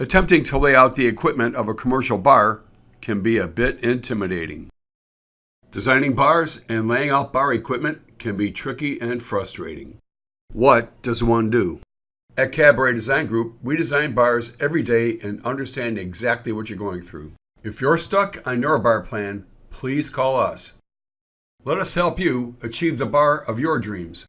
Attempting to lay out the equipment of a commercial bar can be a bit intimidating. Designing bars and laying out bar equipment can be tricky and frustrating. What does one do? At Cabaret Design Group, we design bars every day and understand exactly what you're going through. If you're stuck on your bar plan, please call us. Let us help you achieve the bar of your dreams.